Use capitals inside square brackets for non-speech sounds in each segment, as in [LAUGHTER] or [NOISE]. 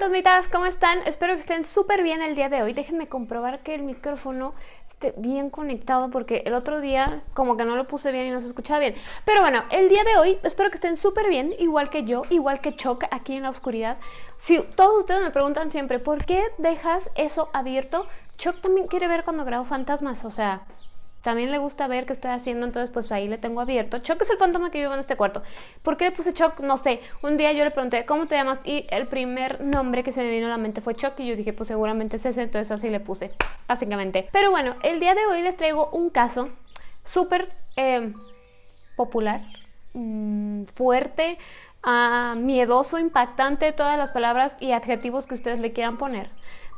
fantasmitas, ¿cómo están? Espero que estén súper bien el día de hoy. Déjenme comprobar que el micrófono esté bien conectado porque el otro día como que no lo puse bien y no se escuchaba bien. Pero bueno, el día de hoy espero que estén súper bien, igual que yo, igual que Choc aquí en la oscuridad. Si todos ustedes me preguntan siempre, ¿por qué dejas eso abierto? Choc también quiere ver cuando grabo fantasmas, o sea, también le gusta ver qué estoy haciendo, entonces pues ahí le tengo abierto. Choc es el fantasma que vive en este cuarto. ¿Por qué le puse Choc? No sé. Un día yo le pregunté, ¿cómo te llamas? Y el primer nombre que se me vino a la mente fue Choc y yo dije, pues seguramente es ese, entonces así le puse, básicamente. Pero bueno, el día de hoy les traigo un caso súper eh, popular, mmm, fuerte, uh, miedoso, impactante, todas las palabras y adjetivos que ustedes le quieran poner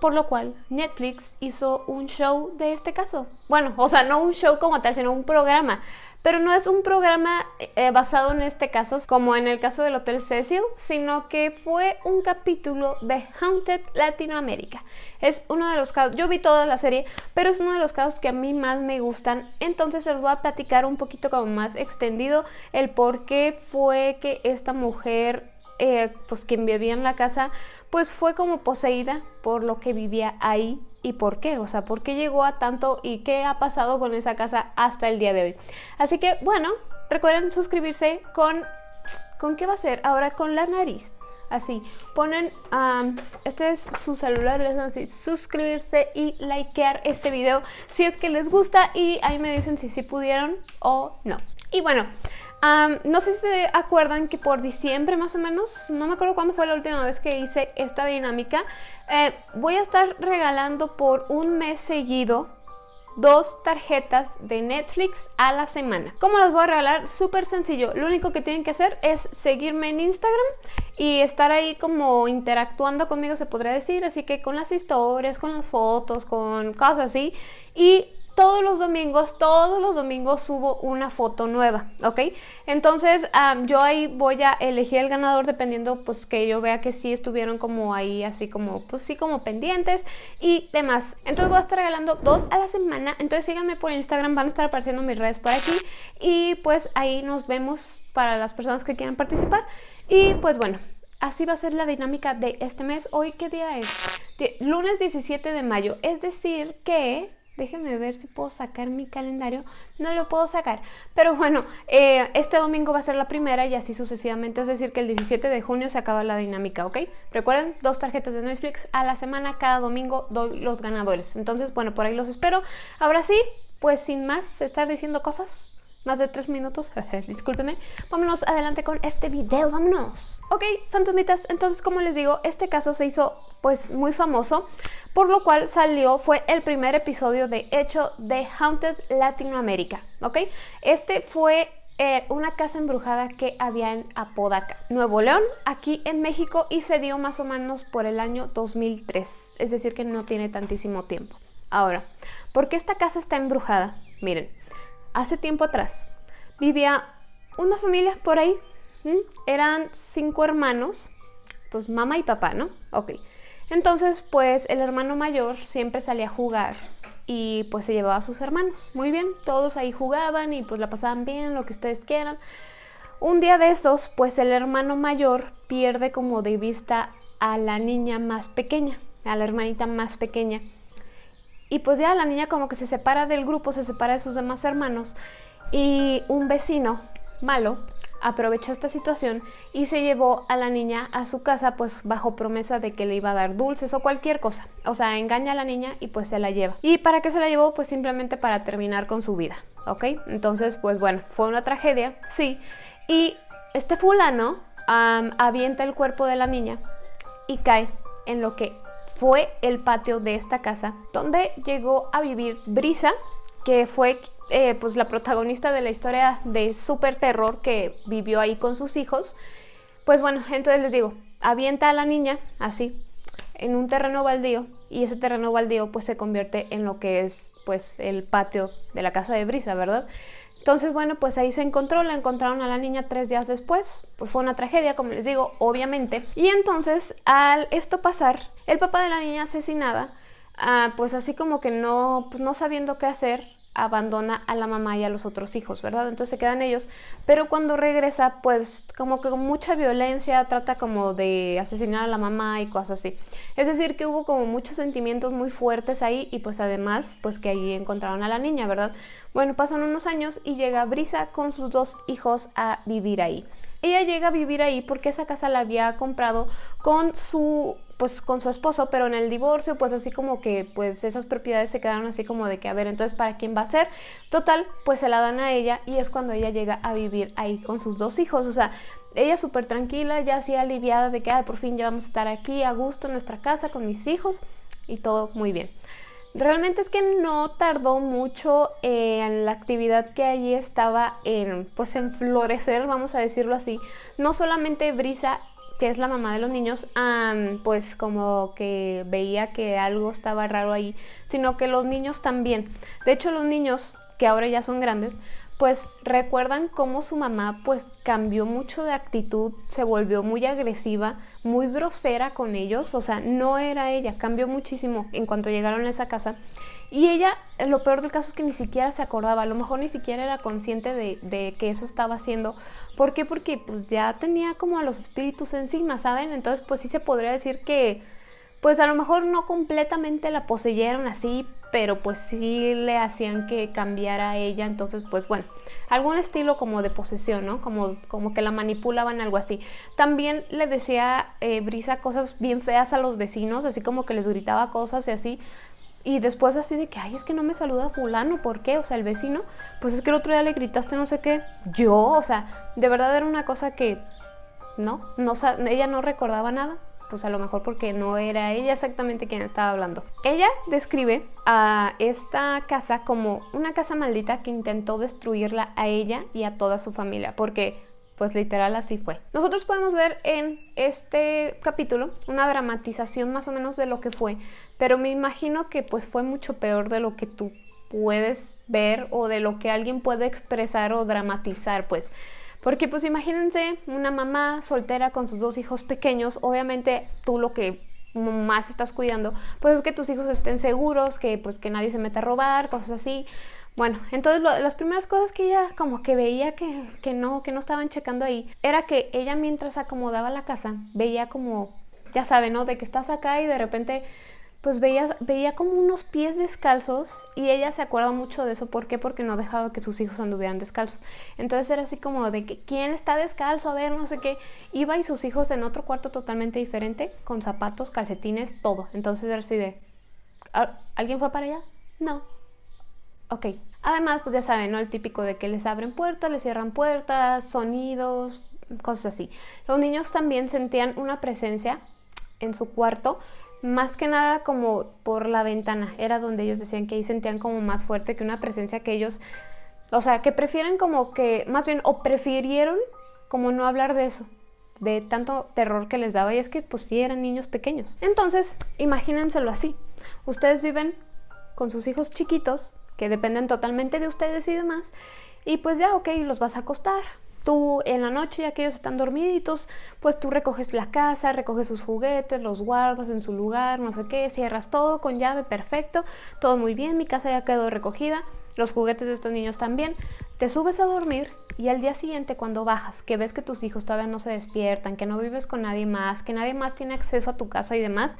por lo cual Netflix hizo un show de este caso. Bueno, o sea, no un show como tal, sino un programa. Pero no es un programa eh, basado en este caso, como en el caso del Hotel Cecil, sino que fue un capítulo de Haunted Latinoamérica. Es uno de los casos, yo vi toda la serie, pero es uno de los casos que a mí más me gustan. Entonces les voy a platicar un poquito como más extendido el por qué fue que esta mujer eh, pues quien vivía en la casa, pues fue como poseída por lo que vivía ahí y por qué, o sea, por qué llegó a tanto y qué ha pasado con esa casa hasta el día de hoy. Así que, bueno, recuerden suscribirse con... ¿Con qué va a ser? Ahora con la nariz. Así, ponen, este es su celular, les dan así, suscribirse y likear este video si es que les gusta y ahí me dicen si sí pudieron o no. Y bueno, no sé si se acuerdan que por diciembre más o menos, no me acuerdo cuándo fue la última vez que hice esta dinámica, eh, voy a estar regalando por un mes seguido dos tarjetas de Netflix a la semana. ¿Cómo las voy a regalar? Súper sencillo. Lo único que tienen que hacer es seguirme en Instagram y estar ahí como interactuando conmigo, se podría decir. Así que con las historias, con las fotos, con cosas así. Y todos los domingos, todos los domingos subo una foto nueva, ¿ok? Entonces yo ahí voy a elegir el ganador dependiendo pues que yo vea que sí estuvieron como ahí así como pues sí como pendientes y demás. Entonces voy a estar regalando dos a la semana, entonces síganme por Instagram, van a estar apareciendo mis redes por aquí y pues ahí nos vemos para las personas que quieran participar y pues bueno, Así va a ser la dinámica de este mes. ¿Hoy qué día es? lunes 17 de mayo. Es decir que Déjenme ver si puedo sacar mi calendario. No lo puedo sacar. Pero bueno, eh, este domingo va a ser la primera y así sucesivamente. Es decir, que el 17 de junio se acaba la dinámica, ¿ok? Recuerden, dos tarjetas de Netflix a la semana. Cada domingo doy los ganadores. Entonces, bueno, por ahí los espero. Ahora sí, pues sin más estar diciendo cosas, más de tres minutos, [LAUGHS] discúlpeme. Vámonos adelante con este video, vámonos. Ok, fantasmitas, entonces como les digo, este caso se hizo pues muy famoso, por lo cual salió, fue el primer episodio de hecho de Haunted Latinoamérica, ¿ok? Este fue eh, una casa embrujada que había en Apodaca, Nuevo León, aquí en México y se dio más o menos por el año 2003, es decir que no tiene tantísimo tiempo. Ahora, ¿por qué esta casa está embrujada? Miren, hace tiempo atrás vivía una familia por ahí eran cinco hermanos, pues mamá y papá, ¿no? Ok. Entonces, pues el hermano mayor siempre salía a jugar y pues se llevaba a sus hermanos. Muy bien, todos ahí jugaban y pues la pasaban bien, lo que ustedes quieran. Un día de esos, pues el hermano mayor pierde como de vista a la niña más pequeña, a la hermanita más pequeña. Y pues ya la niña como que se separa del grupo, se separa de sus demás hermanos y un vecino malo aprovechó esta situación y se llevó a la niña a su casa pues bajo promesa de que le iba a dar dulces o cualquier cosa. O sea, engaña a la niña y pues se la lleva. ¿Y para qué se la llevó? Pues simplemente para terminar con su vida, ¿ok? Entonces pues bueno, fue una tragedia, sí. Y este fulano avienta el cuerpo de la niña y cae en lo que fue el patio de esta casa donde llegó a vivir Brisa, que fue eh, pues la protagonista de la historia de super terror que vivió ahí con sus hijos. Pues bueno, entonces les digo, avienta a la niña así en un terreno baldío y ese terreno baldío pues se convierte en lo que es pues el patio de la casa de Brisa, ¿verdad? Entonces, bueno, pues ahí se encontró, la encontraron a la niña tres días después, pues fue una tragedia, como les digo, obviamente. Y entonces, al esto pasar, el papá de la niña asesinada, ah, pues así como que no, pues no sabiendo qué hacer, abandona a la mamá y a los otros hijos, ¿verdad? Entonces se quedan ellos, pero cuando regresa, pues como que con mucha violencia trata como de asesinar a la mamá y cosas así. Es decir, que hubo como muchos sentimientos muy fuertes ahí y pues además, pues que ahí encontraron a la niña, ¿verdad? Bueno, pasan unos años y llega Brisa con sus dos hijos a vivir ahí. Ella llega a vivir ahí porque esa casa la había comprado con su pues con su esposo, pero en el divorcio pues así como que pues esas propiedades se quedaron así como de que a ver, entonces para quién va a ser? Total, pues se la dan a ella y es cuando ella llega a vivir ahí con sus dos hijos, o sea, ella súper tranquila, ya así aliviada de que por fin ya vamos a estar aquí a gusto en nuestra casa con mis hijos y todo muy bien. Realmente es que no tardó mucho en la actividad que allí estaba en, pues en florecer, vamos a decirlo así. No solamente Brisa, que es la mamá de los niños, pues como que veía que algo estaba raro ahí, sino que los niños también. De hecho, los niños, que ahora ya son grandes, pues recuerdan cómo su mamá pues cambió mucho de actitud, se volvió muy agresiva, muy grosera con ellos, o sea, no era ella, cambió muchísimo en cuanto llegaron a esa casa. Y ella, lo peor del caso es que ni siquiera se acordaba, a lo mejor ni siquiera era consciente de, de que eso estaba haciendo. ¿Por qué? Porque pues ya tenía como a los espíritus encima, ¿saben? Entonces pues sí se podría decir que pues a lo mejor no completamente la poseyeron así, pero pues sí le hacían que cambiara a ella, entonces pues bueno, algún estilo como de posesión, ¿no? Como, como que la manipulaban, algo así. También le decía eh, Brisa cosas bien feas a los vecinos, así como que les gritaba cosas y así. Y después así de que, ay, es que no me saluda fulano, ¿por qué? O sea, el vecino, pues es que el otro día le gritaste no sé qué, yo, o sea, de verdad era una cosa que, no, no ella no recordaba nada pues a lo mejor porque no era ella exactamente quien estaba hablando. Ella describe a esta casa como una casa maldita que intentó destruirla a ella y a toda su familia, porque pues literal así fue. Nosotros podemos ver en este capítulo una dramatización más o menos de lo que fue, pero me imagino que pues fue mucho peor de lo que tú puedes ver o de lo que alguien puede expresar o dramatizar, pues porque pues imagínense una mamá soltera con sus dos hijos pequeños, obviamente tú lo que más estás cuidando, pues es que tus hijos estén seguros, que pues que nadie se meta a robar, cosas así. Bueno, entonces las primeras cosas que ella como que veía que, que, no, que no estaban checando ahí, era que ella mientras acomodaba la casa, veía como, ya saben, ¿no? De que estás acá y de repente pues veía, veía como unos pies descalzos y ella se acuerda mucho de eso. ¿Por qué? Porque no dejaba que sus hijos anduvieran descalzos. Entonces era así como de que, ¿quién está descalzo? A ver, no sé qué. Iba y sus hijos en otro cuarto totalmente diferente, con zapatos, calcetines, todo. Entonces era así de, ¿alguien fue para allá? No. Ok. Además, pues ya saben, ¿no? El típico de que les abren puertas, les cierran puertas, sonidos, cosas así. Los niños también sentían una presencia en su cuarto más que nada como por la ventana, era donde ellos decían que ahí sentían como más fuerte que una presencia que ellos, o sea, que prefieren como que, más bien, o prefirieron como no hablar de eso, de tanto terror que les daba, y es que pues sí eran niños pequeños. Entonces, imagínenselo así, ustedes viven con sus hijos chiquitos, que dependen totalmente de ustedes y demás, y pues ya, ok, los vas a acostar, Tú en la noche, ya que ellos están dormiditos, pues tú recoges la casa, recoges sus juguetes, los guardas en su lugar, no sé qué, cierras todo con llave, perfecto, todo muy bien, mi casa ya quedó recogida, los juguetes de estos niños también. Te subes a dormir y al día siguiente cuando bajas, que ves que tus hijos todavía no se despiertan, que no vives con nadie más, que nadie más tiene acceso a tu casa y demás,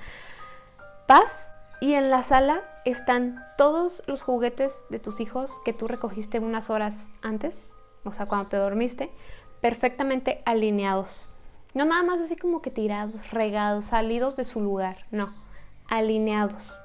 vas y en la sala están todos los juguetes de tus hijos que tú recogiste unas horas antes o sea, cuando te dormiste, perfectamente alineados. No nada más así como que tirados, regados, salidos de su lugar, no, alineados.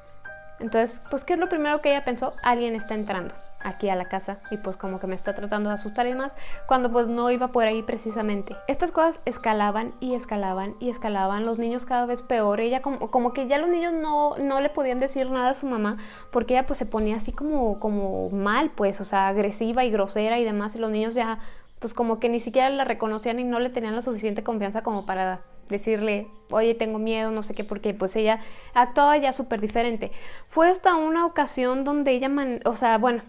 Entonces, pues, ¿qué es lo primero que ella pensó? Alguien está entrando aquí a la casa y pues como que me está tratando de asustar y demás, cuando pues no iba por ahí precisamente. Estas cosas escalaban y escalaban y escalaban, los niños cada vez peor, ella como, como que ya los niños no, no le podían decir nada a su mamá porque ella pues se ponía así como, como mal pues, o sea, agresiva y grosera y demás y los niños ya pues como que ni siquiera la reconocían y no le tenían la suficiente confianza como para decirle, oye, tengo miedo, no sé qué, porque pues ella actuaba ya súper diferente. Fue hasta una ocasión donde ella, o sea, bueno,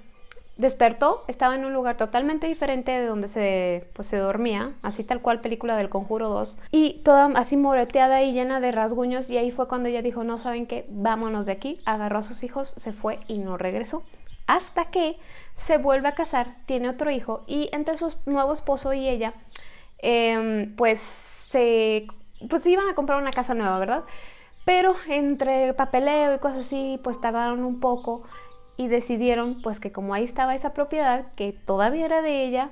Despertó, estaba en un lugar totalmente diferente de donde se, pues, se dormía, así tal cual película del Conjuro 2, y toda así moreteada y llena de rasguños, y ahí fue cuando ella dijo, no saben qué, vámonos de aquí, agarró a sus hijos, se fue y no regresó. hasta que se vuelve a casar, tiene otro hijo y entre su nuevo esposo y ella, em, pues se pues iban a comprar una casa nueva, ¿verdad? Pero entre papeleo y cosas así, pues tardaron un poco y decidieron pues que como ahí estaba esa propiedad que todavía era de ella,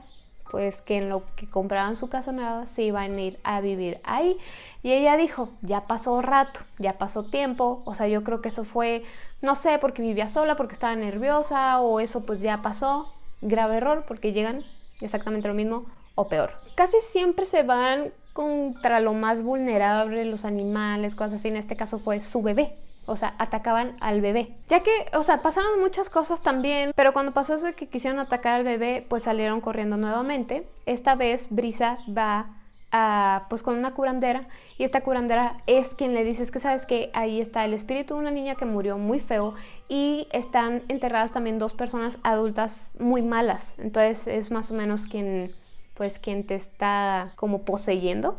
pues que en lo que compraban su casa nueva se iban a ir a vivir ahí. Y ella dijo, ya pasó rato, ya pasó tiempo, o sea, yo creo que eso fue, no sé, porque vivía sola, porque estaba nerviosa, o eso pues ya pasó. Grave error, porque llegan exactamente lo mismo o peor. Casi siempre se van contra lo más vulnerable, los animales, cosas así. En este caso fue su bebé. O sea, atacaban al bebé. Ya que, o sea, pasaron muchas cosas también, pero cuando pasó eso que quisieron atacar al bebé, pues salieron corriendo nuevamente. Esta vez Brisa va a, pues con una curandera y esta curandera es quien le dice es que sabes que ahí está el espíritu de una niña que murió muy feo y están enterradas también dos personas adultas muy malas. Entonces es más o menos quien pues quien te está como poseyendo,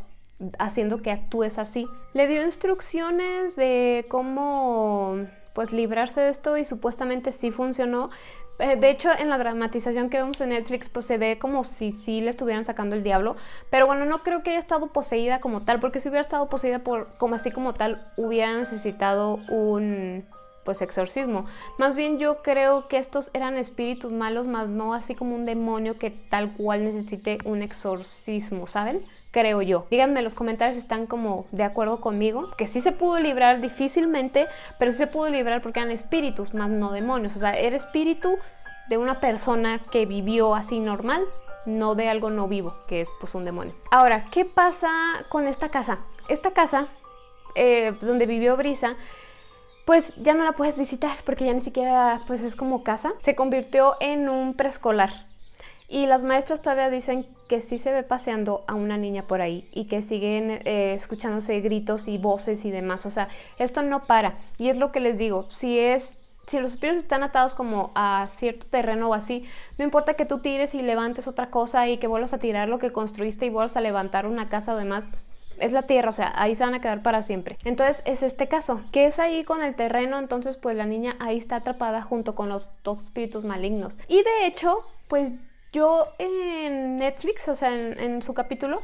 haciendo que actúes así. Le dio instrucciones de cómo pues librarse de esto y supuestamente sí funcionó. Eh, de hecho, en la dramatización que vemos en Netflix, pues se ve como si sí le estuvieran sacando el diablo. Pero bueno, no creo que haya estado poseída como tal, porque si hubiera estado poseída por como así como tal, hubiera necesitado un pues exorcismo. Más bien yo creo que estos eran espíritus malos, más no así como un demonio que tal cual necesite un exorcismo, ¿saben? Creo yo. Díganme en los comentarios si están como de acuerdo conmigo, que sí se pudo librar difícilmente, pero sí se pudo librar porque eran espíritus, más no demonios. O sea, era espíritu de una persona que vivió así normal, no de algo no vivo, que es pues un demonio. Ahora, ¿qué pasa con esta casa? Esta casa, eh, donde vivió Brisa, pues ya no la puedes visitar porque ya ni siquiera pues es como casa. Se convirtió en un preescolar. Y las maestras todavía dicen que sí se ve paseando a una niña por ahí y que siguen eh, escuchándose gritos y voces y demás. O sea, esto no para. Y es lo que les digo, si es... Si los espíritus están atados como a cierto terreno o así, no importa que tú tires y levantes otra cosa y que vuelvas a tirar lo que construiste y vuelvas a levantar una casa o demás, es la tierra, o sea, ahí se van a quedar para siempre. Entonces es este caso, que es ahí con el terreno, entonces pues la niña ahí está atrapada junto con los dos espíritus malignos. Y de hecho, pues yo en Netflix, o sea, en, su capítulo,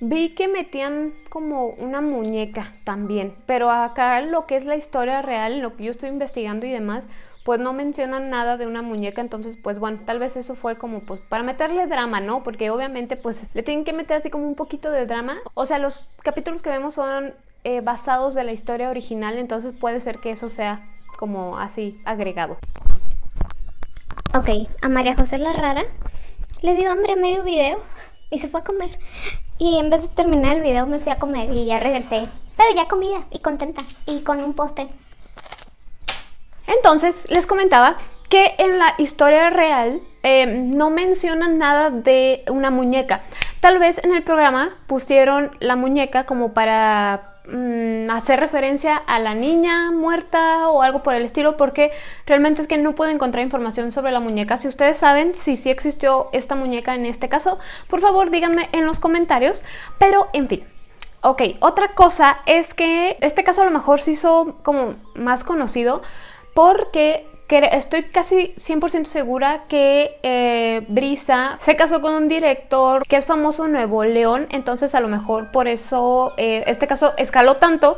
vi que metían como una muñeca también, pero acá lo que es la historia real, lo que yo estoy investigando y demás, pues no mencionan nada de una muñeca, entonces pues bueno, tal vez eso fue como pues para meterle drama, ¿no? Porque obviamente pues le tienen que meter así como un poquito de drama. O sea, los capítulos que vemos son eh, basados de la historia original, entonces puede ser que eso sea como así agregado. Ok, a María José la rara le dio hambre a medio video y se fue a comer. Y en vez de terminar el video me fui a comer y ya regresé. Pero ya comida y contenta y con un postre. Entonces, les comentaba que en la historia real eh, no mencionan nada de una muñeca. Tal vez en el programa pusieron la muñeca como para mm, hacer referencia a la niña muerta o algo por el estilo porque realmente es que no puedo encontrar información sobre la muñeca. Si ustedes saben si sí existió esta muñeca en este caso, por favor díganme en los comentarios. Pero en fin, ok, otra cosa es que este caso a lo mejor se hizo como más conocido porque estoy casi 100% segura que eh, Brisa se casó con un director que es famoso Nuevo León, entonces a lo mejor por eso eh, este caso escaló tanto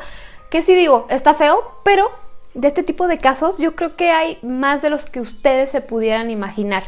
que sí digo, está feo, pero de este tipo de casos yo creo que hay más de los que ustedes se pudieran imaginar.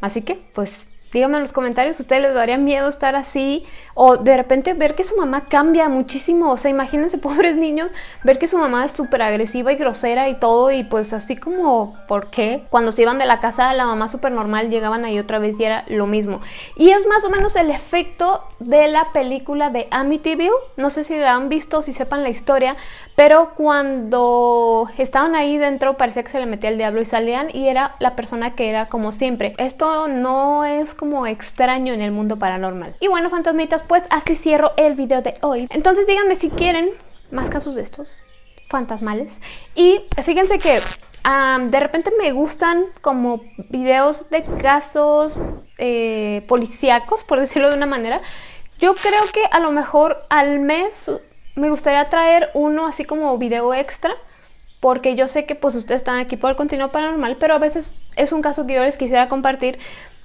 Así que, pues, Díganme en los comentarios, ¿ustedes les daría miedo estar así? O de repente ver que su mamá cambia muchísimo. O sea, imagínense, [LAUGHS] pobres niños, ver que su mamá es súper agresiva y grosera y todo. Y pues así como, ¿por qué? Cuando se iban de la casa, la mamá súper normal, llegaban ahí otra vez y era lo mismo. Y es más o menos el efecto de la película de Amityville. No sé si la han visto, si sepan la historia. Pero cuando estaban ahí dentro, parecía que se le metía el diablo y salían. Y era la persona que era como siempre. Esto no es como extraño en el mundo paranormal. Y bueno, fantasmitas, pues así cierro el video de hoy. Entonces díganme si quieren más casos de estos fantasmales. Y fíjense que de repente me gustan como videos de casos eh, policíacos, por [LAUGHS] decirlo de una manera. Yo creo que a lo mejor al mes me gustaría traer uno así como video extra porque yo sé que pues ustedes están aquí por el contenido paranormal, pero a veces es un caso que yo les quisiera compartir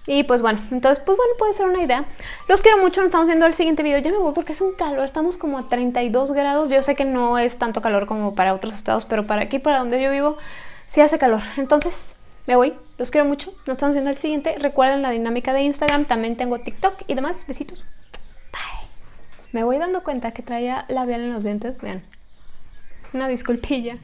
y pues bueno, entonces pues bueno, puede ser una idea. Los quiero mucho, nos estamos viendo el siguiente video. Ya me voy porque es un calor, estamos como a 32 grados. Yo sé que no es tanto calor como para otros estados, pero para aquí, para donde yo vivo, sí hace calor. Entonces, me voy. Los quiero mucho. Nos estamos viendo el siguiente. Recuerden la dinámica de Instagram. También tengo TikTok y demás. Besitos. Bye. Me voy dando cuenta que traía labial en los dientes. Vean. Una disculpilla.